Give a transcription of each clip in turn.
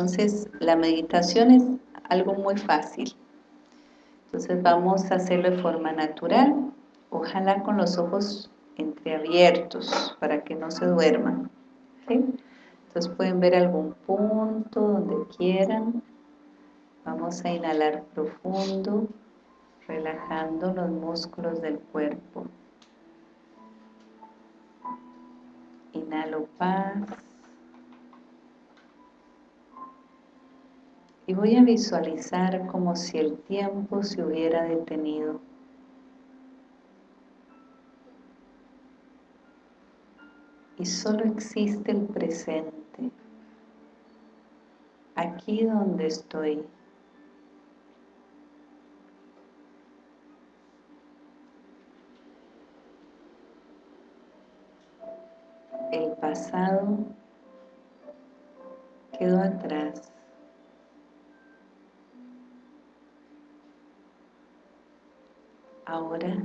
Entonces, la meditación es algo muy fácil. Entonces vamos a hacerlo de forma natural, ojalá con los ojos entreabiertos para que no se duerman. Entonces pueden ver algún punto donde quieran. Vamos a inhalar profundo, relajando los músculos del cuerpo. Inhalo paz. Y voy a visualizar como si el tiempo se hubiera detenido. Y solo existe el presente, aquí donde estoy. El pasado quedó atrás. Ahora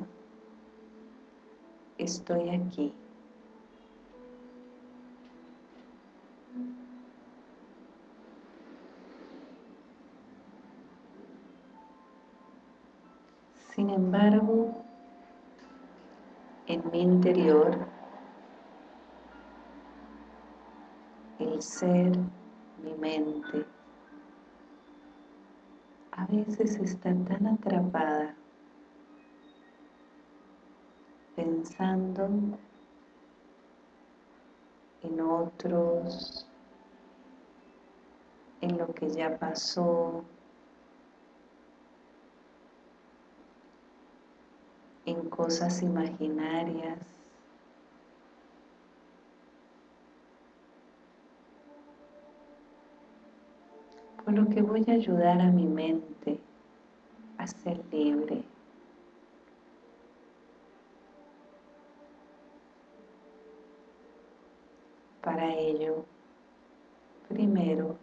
estoy aquí. Sin embargo, en mi interior, el ser, mi mente, a veces está tan atrapada pensando en otros, en lo que ya pasó, en cosas imaginarias. Por lo que voy a ayudar a mi mente a ser libre. Para ello, primero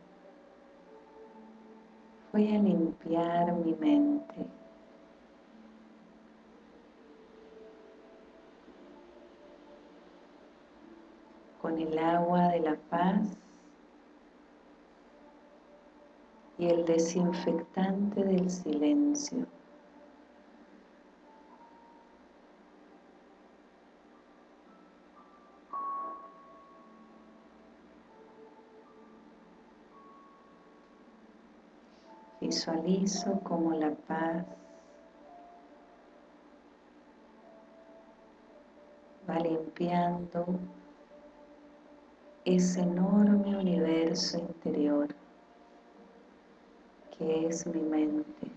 voy a limpiar mi mente. con el agua de la paz y el desinfectante del silencio. Visualizo como la paz va limpiando ese enorme universo interior que es mi mente.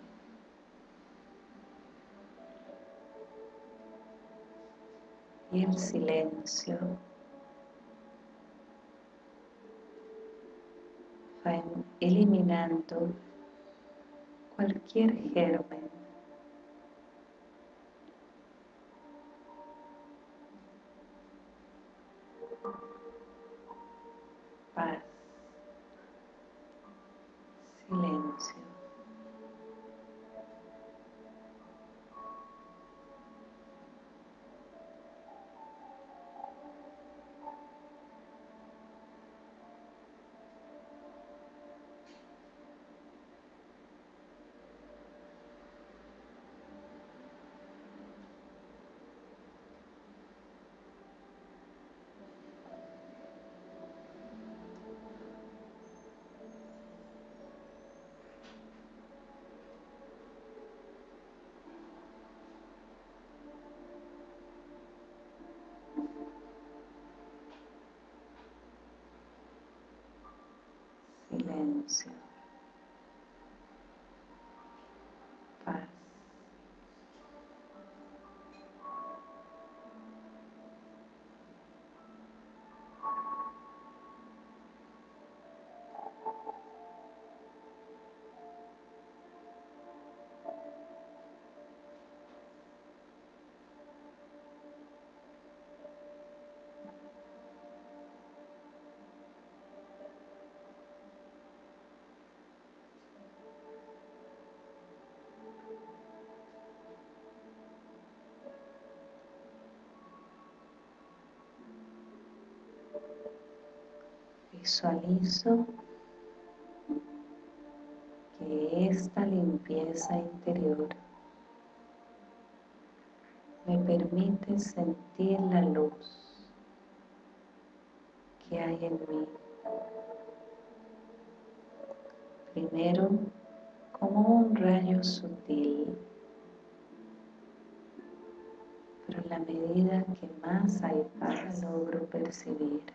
Y el silencio va eliminando cualquier germen silencio, paz. Visualizo que esta limpieza interior me permite sentir la luz que hay en mí. Primero como un rayo sutil, pero la medida que más hay paz logro percibir.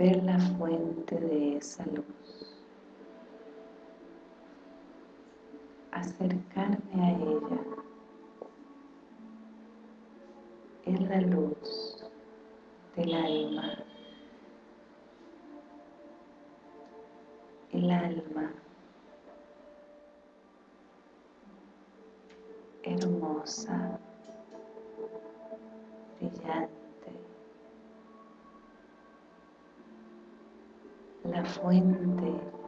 Ver la fuente de esa luz. acercarme a ella. Es la luz del alma. Fuente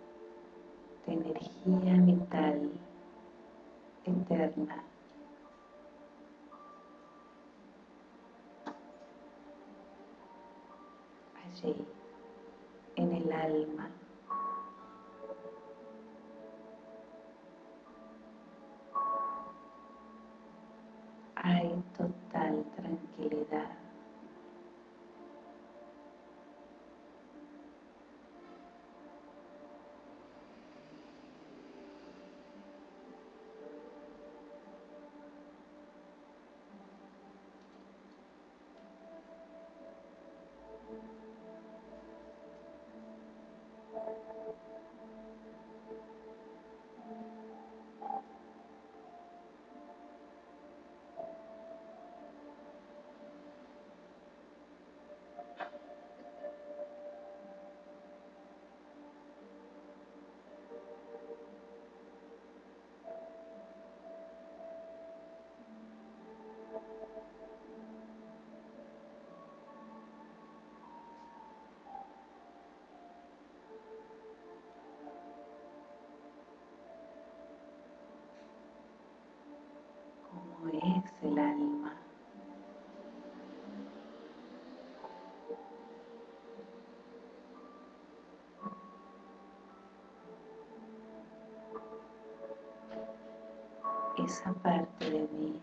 Esa parte de mí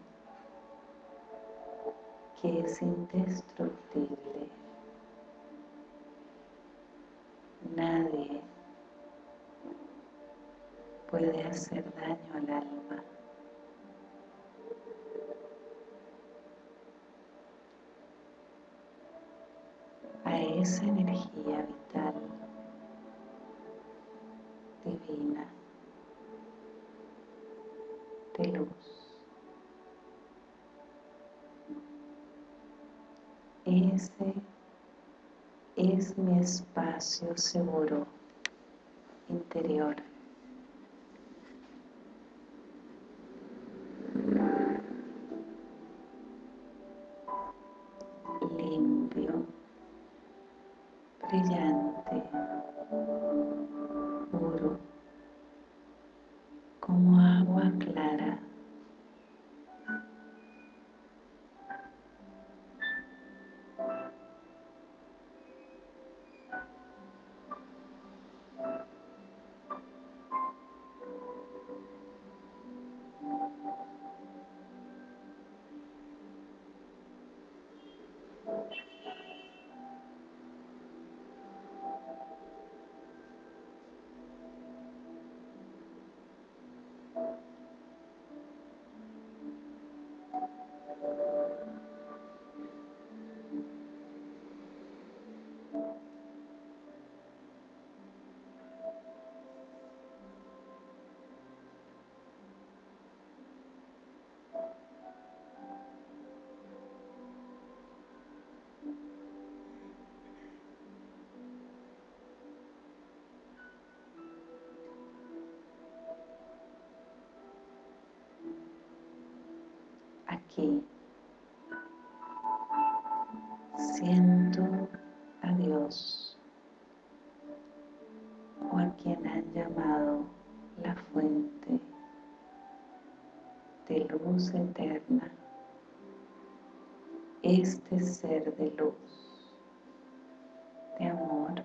que es indestructible. Nadie puede hacer daño al alma. Ese es mi espacio seguro interior. aquí. Siento a Dios. O a quien han llamado la fuente de luz eterna, este ser de luz, de amor,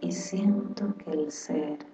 y siento que el ser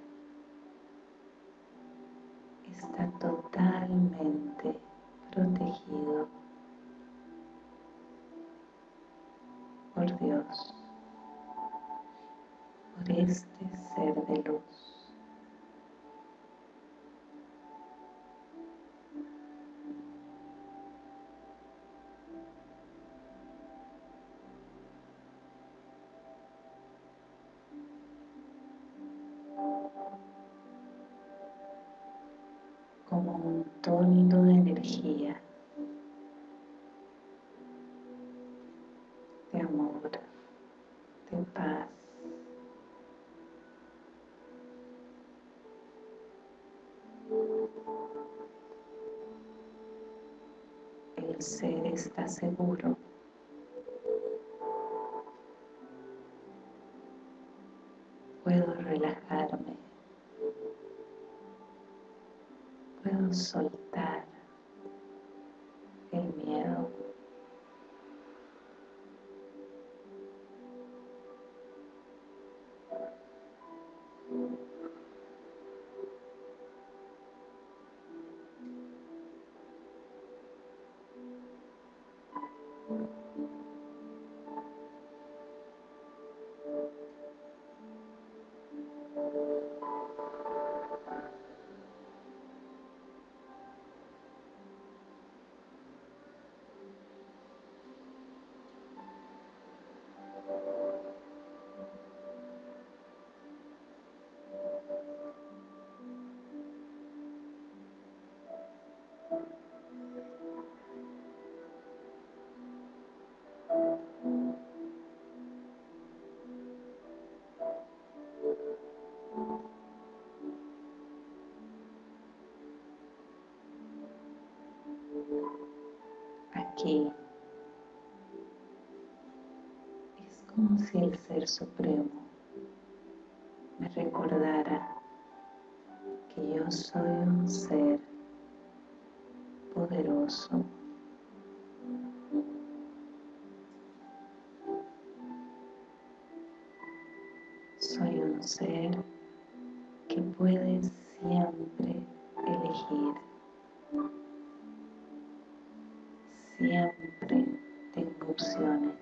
ser está seguro. Puedo relajarme. Puedo soltar el miedo. Es como si el Ser Supremo me recordara que yo soy un ser poderoso. Soy un ser que puede siempre elegir siempre tengo opciones.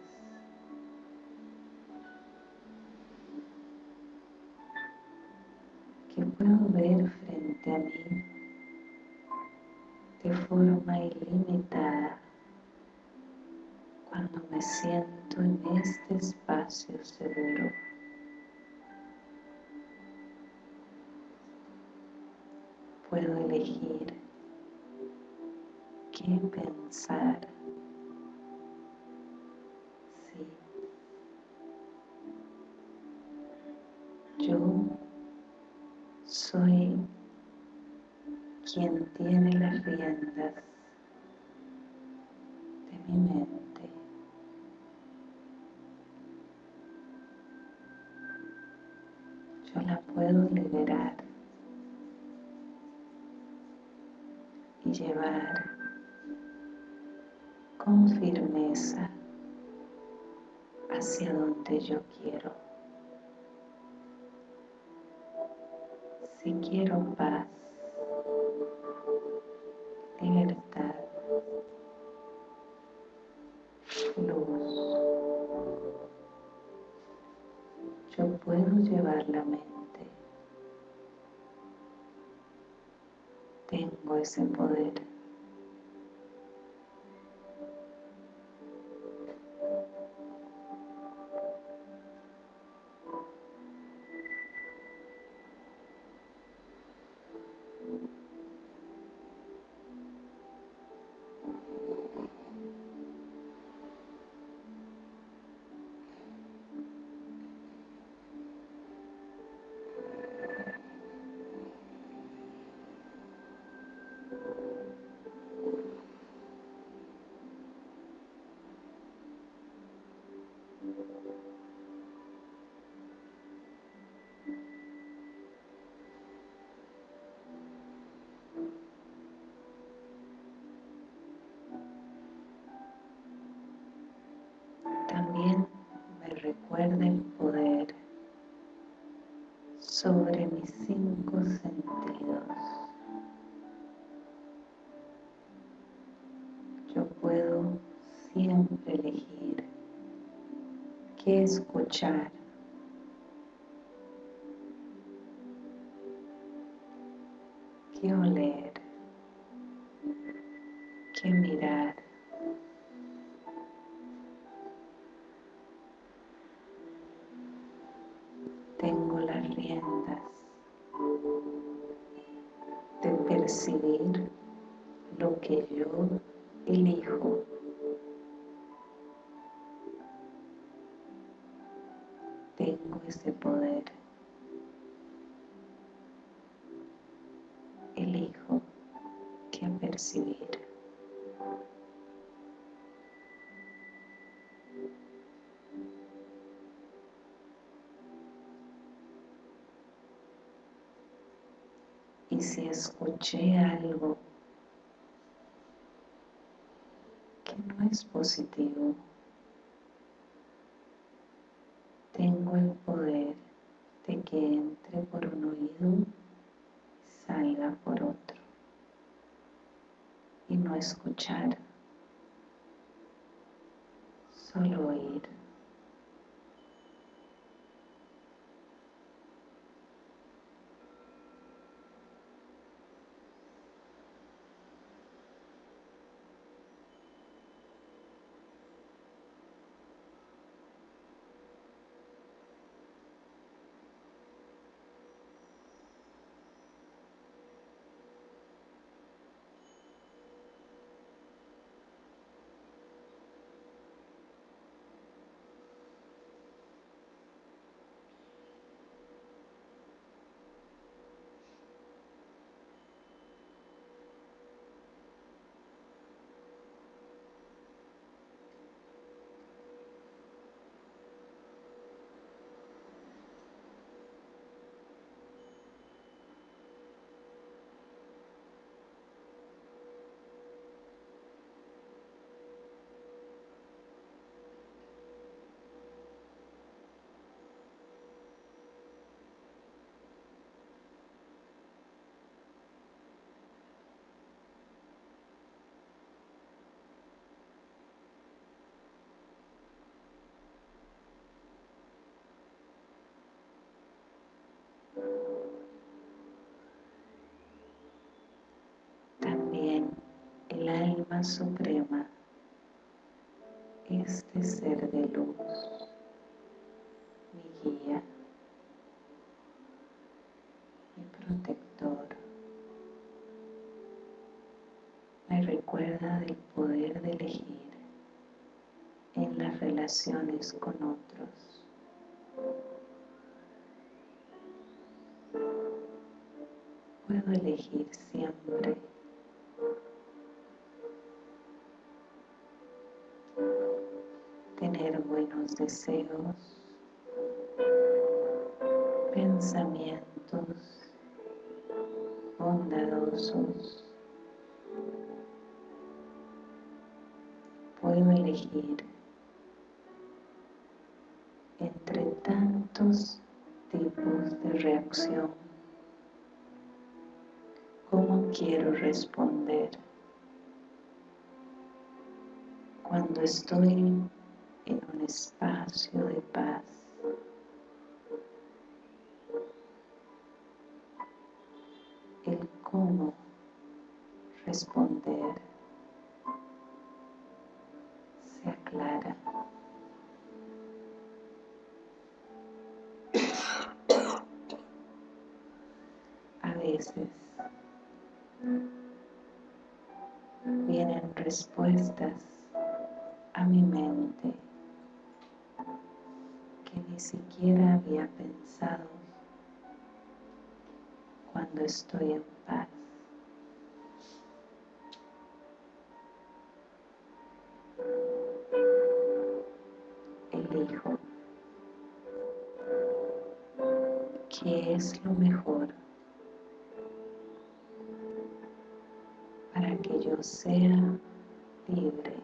Que puedo ver frente a mí de forma ilimitada cuando me siento en este espacio seguro. Puedo elegir qué pensar. Sí. Yo soy quien tiene las riendas de mi mente. Yo la puedo liberar y llevar con firmeza hacia donde yo quiero. Si quiero paz, libertad, luz, yo puedo llevar la mente. Tengo ese poder. Cinco sentidos. Yo puedo siempre elegir qué escuchar qué oler, qué mirar. Que yo elijo. Tengo ese poder. elijo que percibir. Y si escuché algo que no positivo, tengo el poder de que entre por un oído salga por otro. Y no escuchar, el alma suprema, este ser de luz, mi guía, mi protector, me recuerda del poder de elegir en las relaciones con otros. Puedo elegir siempre deseos, pensamientos bondadosos. Puedo elegir entre tantos tipos de reacción cómo quiero responder cuando estoy en un espacio de paz. El cómo responder estoy en paz. Elijo qué es lo mejor para que yo sea libre,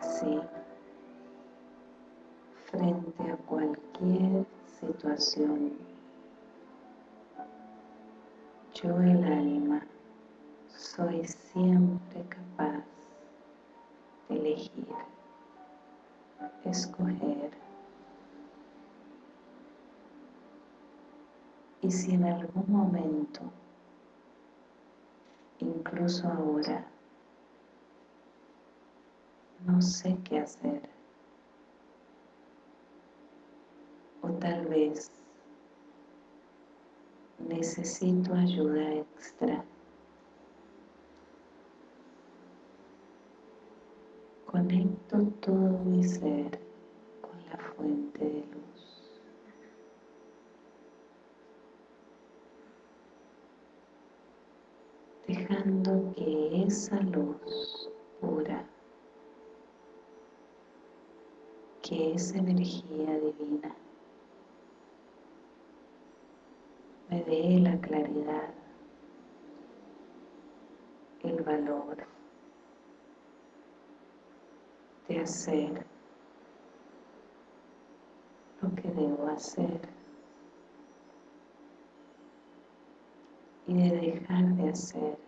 Así, frente a cualquier situación, yo el alma soy siempre capaz de elegir, escoger. Y si en algún momento, incluso ahora, no sé qué hacer, o tal vez necesito ayuda extra, conecto todo mi ser con la fuente de luz. Dejando que esa luz pura, que esa energía divina me dé la claridad, el valor de hacer lo que debo hacer y de dejar de hacer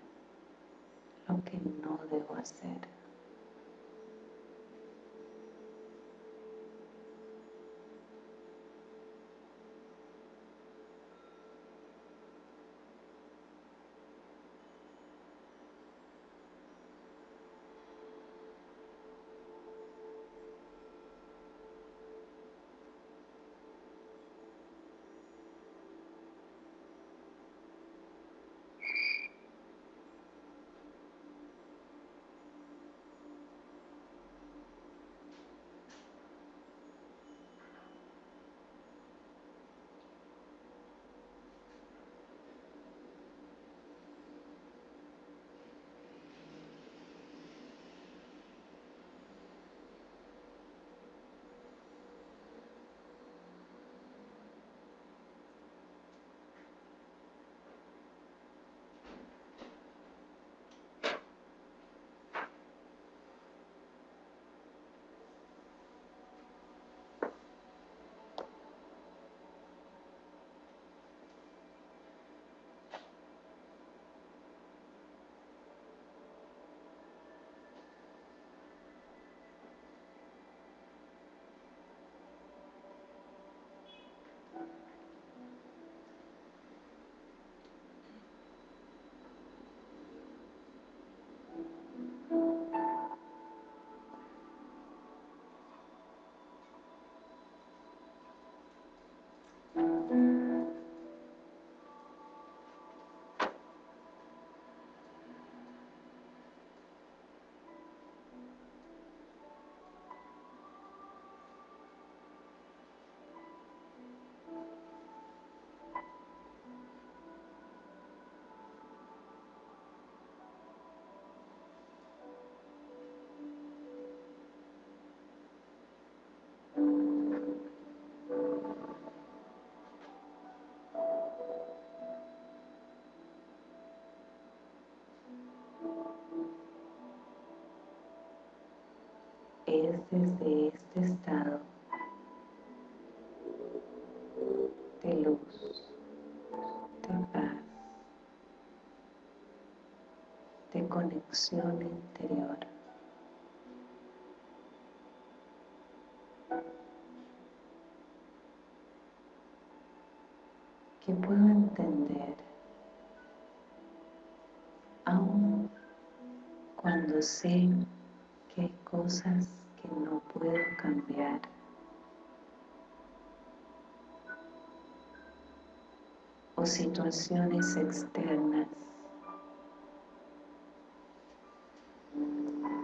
lo que no debo hacer. Es desde este estado de luz, de paz, de conexión interior. que puedo entender aun cuando sé que hay cosas no puedo cambiar. o situaciones externas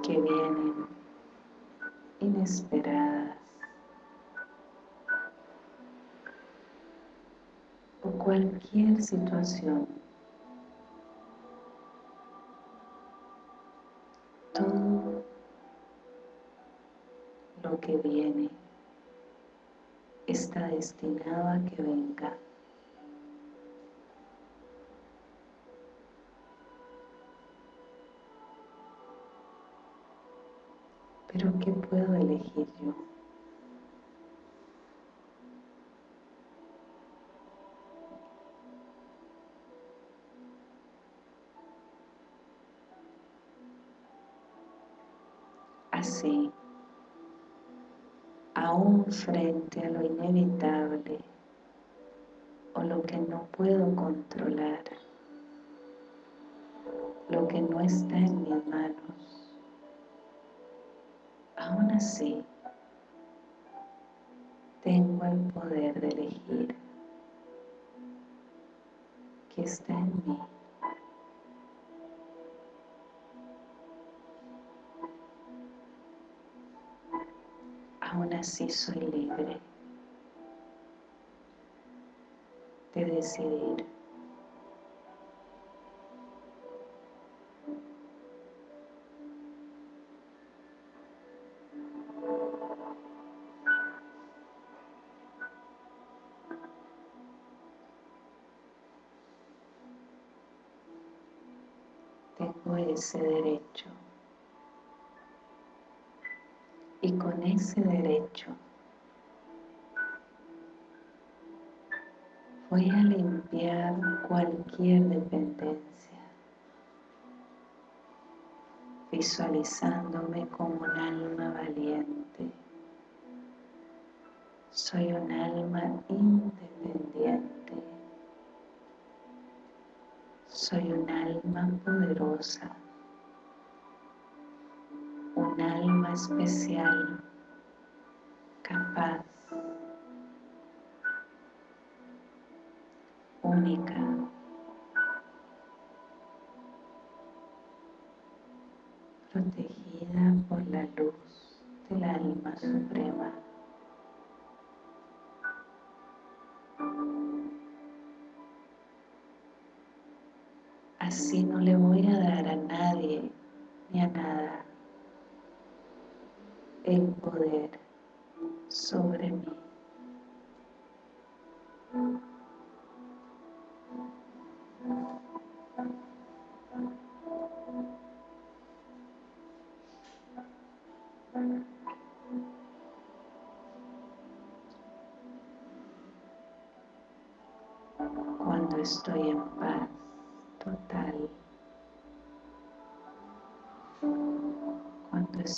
que vienen inesperadas o cualquier situación está destinado a que venga Pero ¿qué puedo elegir yo? Así, aún frente a lo inevitable o lo que no puedo controlar, lo que no está en mis manos, aún así tengo el poder de elegir que está en mí. Aún así soy libre de decidir. Ese ese derecho voy a limpiar cualquier dependencia, visualizándome como un alma valiente. Soy un alma independiente. Soy un alma poderosa un alma especial, capaz, única, protegida por la luz del alma suprema. Así no le voy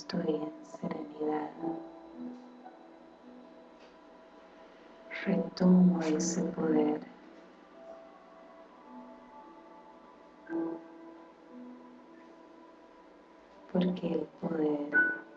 estoy en serenidad. Retomo ese poder. Porque el poder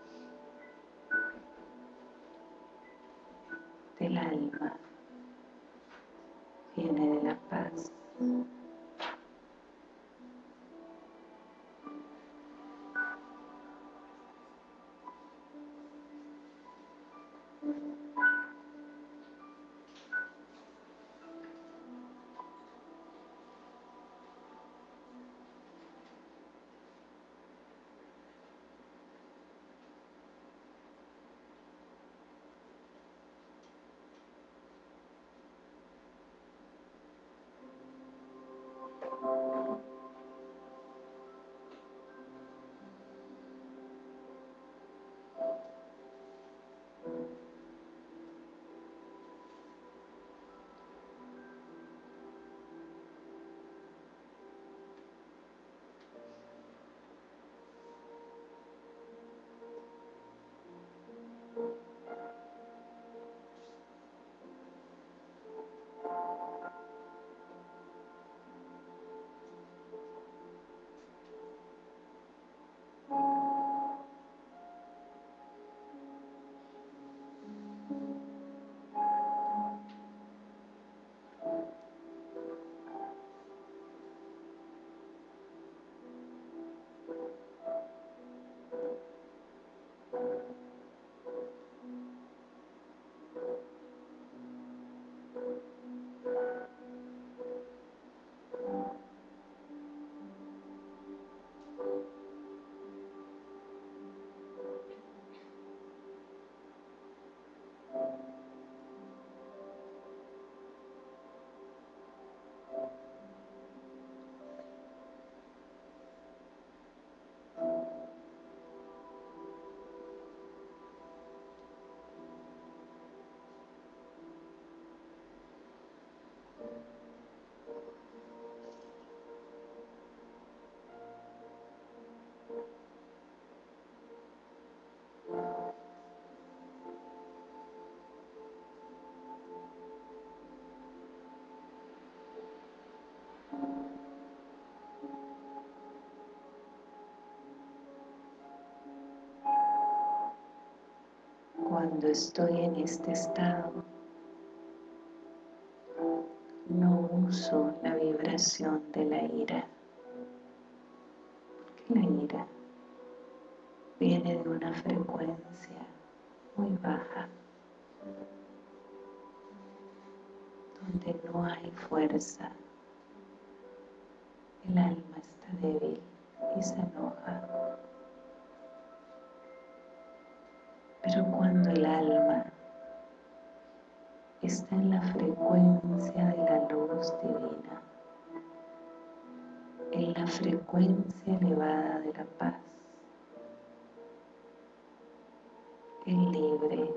Cuando estoy en este estado, no uso la vibración de la ira, porque la ira viene de una frecuencia muy baja, donde no hay fuerza, el alma está débil y se enoja. Pero cuando el alma está en la frecuencia de la luz divina, en la frecuencia elevada de la paz, el libre,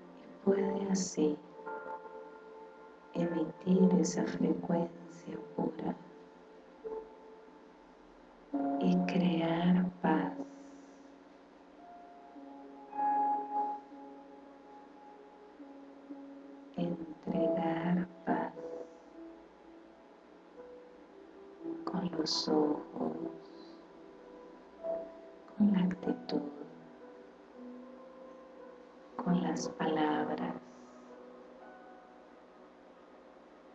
y puede así emitir esa frecuencia pura y crear paz. Entregar paz con los ojos, con la actitud, con las palabras.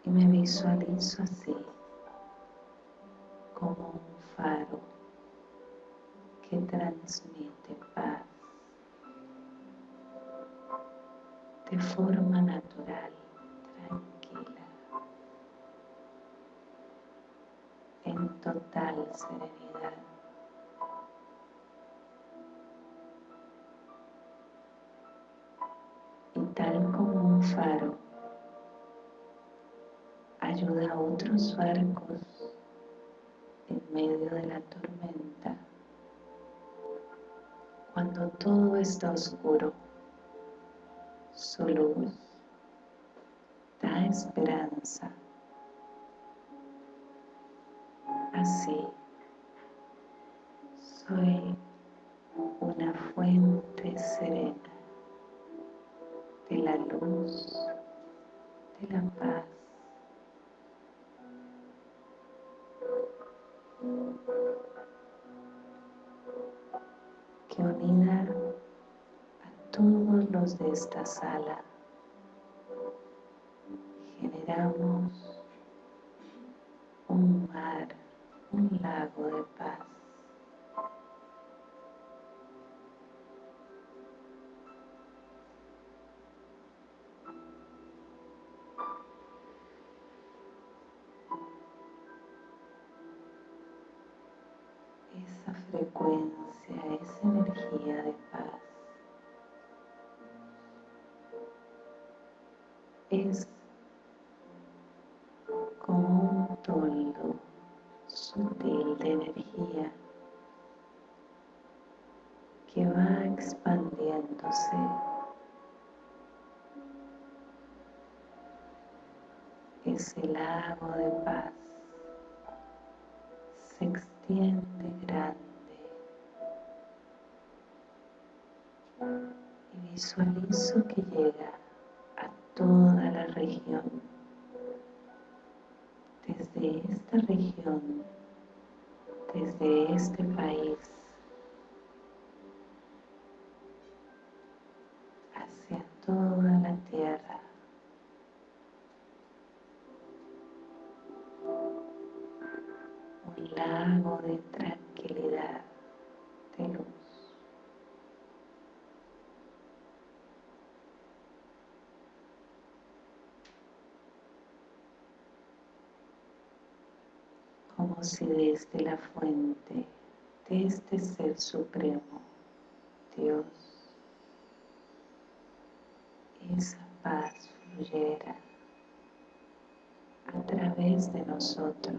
Y me visualizo así, forma natural, tranquila, en total serenidad. Y tal como un faro ayuda a otros barcos en medio de la tormenta, cuando todo está oscuro, su luz da esperanza. Así, soy una fuente serena de la luz, de la paz. que unida todos los de esta sala generamos un mar, un lago de paz. Esa frecuencia, esa energía de es como un toldo sutil de energía que va expandiéndose. Ese lago de paz. Se extiende grande. Y visualizo que llega a toda la región. Desde esta región desde este país desde la fuente de este Ser Supremo, Dios, esa paz fluyera a través de nosotros,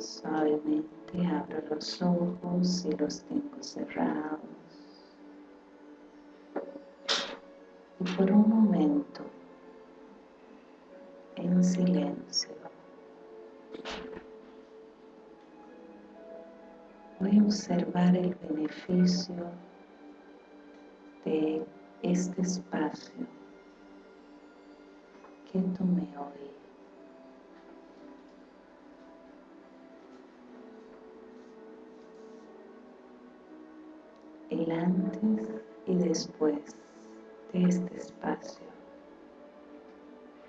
Suavemente abro los ojos y los tengo cerrados. Y por un momento, en silencio, voy a observar el beneficio de este espacio que tomé hoy. Antes y después de este espacio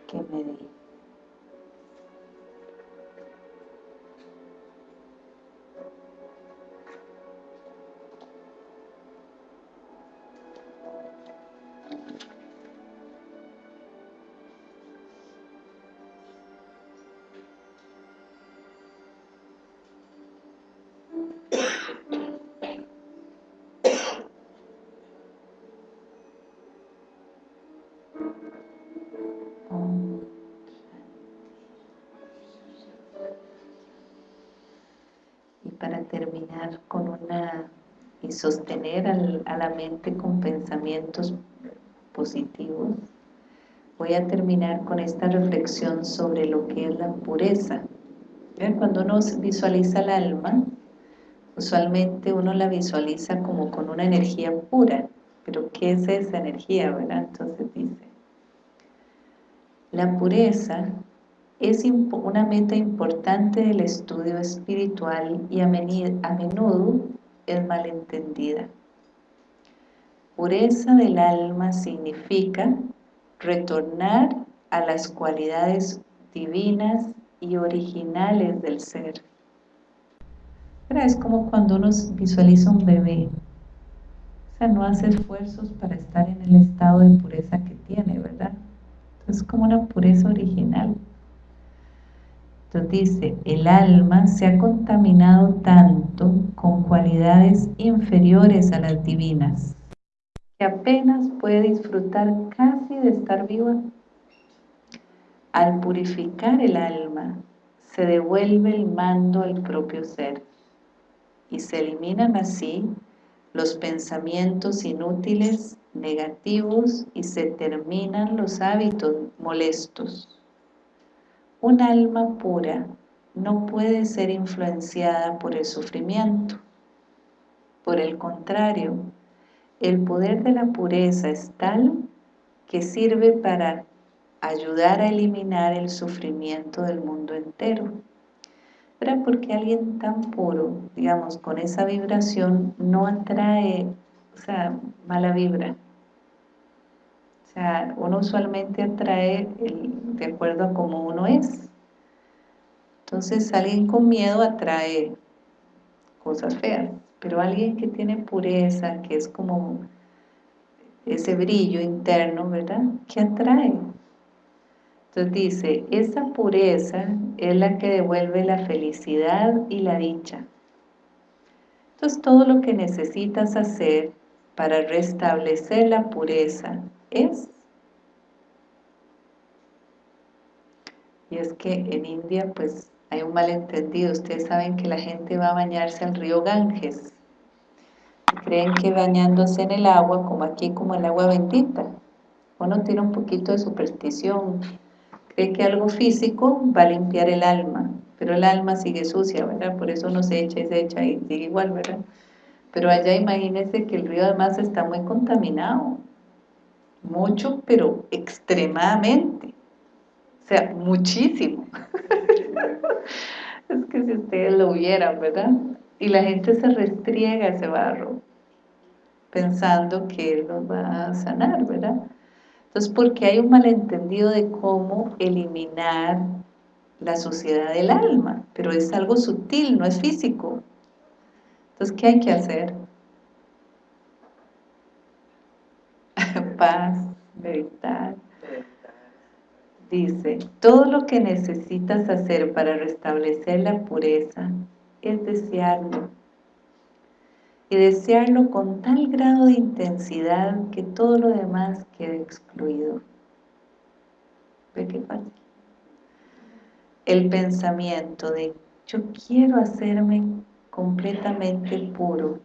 que me sostener a la mente con pensamientos positivos, voy a terminar con esta reflexión sobre lo que es la pureza. Cuando uno visualiza el alma, usualmente uno la visualiza como con una energía pura, pero ¿qué es esa energía? ¿verdad? Entonces dice, la pureza es una meta importante del estudio espiritual y a menudo es malentendida. Pureza del alma significa retornar a las cualidades divinas y originales del ser. Es como cuando uno visualiza un bebé. O sea, no hace esfuerzos para estar en el estado de pureza que tiene, ¿verdad? Es como una pureza original. Entonces dice, el alma se ha contaminado tanto con cualidades inferiores a las divinas, que apenas puede disfrutar casi de estar viva. Al purificar el alma, se devuelve el mando al propio ser y se eliminan así los pensamientos inútiles, negativos y se terminan los hábitos molestos. Un alma pura no puede ser influenciada por el sufrimiento. Por el contrario, el poder de la pureza es tal que sirve para ayudar a eliminar el sufrimiento del mundo entero. Pero porque alguien tan puro, digamos, con esa vibración, no atrae, o sea, mala vibra, o sea, uno usualmente atrae de acuerdo a cómo uno es. Entonces alguien con miedo atrae cosas feas, pero alguien que tiene pureza, que es como ese brillo interno, ¿verdad? Que atrae. Entonces dice, esa pureza es la que devuelve la felicidad y la dicha. Entonces todo lo que necesitas hacer para restablecer la pureza es. Y es que en India pues hay un malentendido, ustedes saben que la gente va a bañarse al río Ganges. Creen que bañándose en el agua, como aquí, como el agua bendita. Uno tiene un poquito de superstición. Cree que algo físico va a limpiar el alma pero el alma sigue sucia, ¿verdad? por eso uno se echa y se echa y sigue igual, ¿verdad? pero allá imagínense que el río además está muy contaminado mucho, pero extremadamente o sea, muchísimo. es que si ustedes lo vieran, ¿verdad? Y la gente se restriega ese barro, pensando que él nos va a sanar, ¿verdad? Entonces, porque hay un malentendido de cómo eliminar la suciedad del alma, pero es algo sutil, no es físico. Entonces, ¿qué hay que hacer? Paz, meditar, dice, todo lo que necesitas hacer para restablecer la pureza es desearlo. Y desearlo con tal grado de intensidad que todo lo demás quede excluido. ¿Ve qué fácil? El pensamiento de yo quiero hacerme completamente puro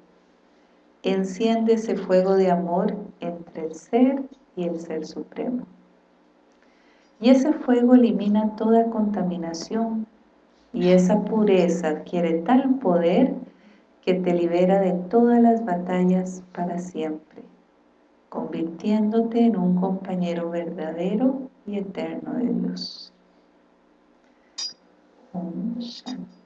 enciende ese fuego de amor el ser y el ser supremo. Y ese fuego elimina toda contaminación y esa pureza adquiere tal poder que te libera de todas las batallas para siempre, convirtiéndote en un compañero verdadero y eterno de Dios. Om Shanti.